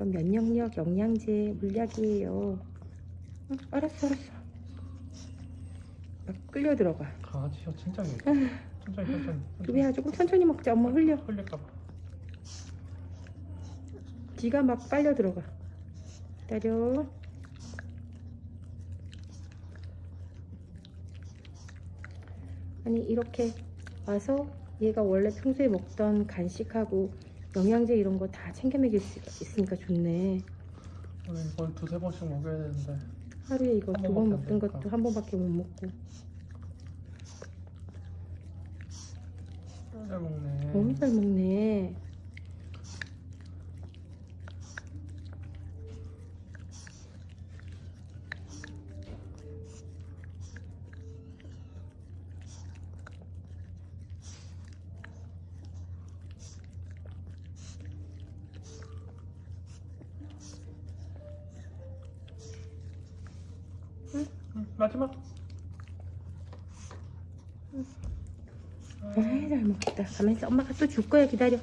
이건 면역력 영양제 물약이에요. 응, 알았어 알았어. 막 끌려 들어가. 진짜 왜 아휴, 천천히 천천히 루비야 조금 천천히 먹자. 엄마 흘려. 흘릴까봐 지가 막 빨려 들어가. 기다려. 아니 이렇게 와서 얘가 원래 평소에 먹던 간식하고 영양제 이런 거 다 챙겨 먹일 수 있으니까 좋네. 오늘 거의 두세 번씩 먹여야 되는데 하루에 이거 한 두 번 번밖에 안 먹던 되니까. 것도 한 번밖에 못 먹고 잘 먹네 너무 잘 먹네. 응, 마지막 아이 잘 먹겠다. 가만있어. 엄마가 또 줄 거야. 기다려.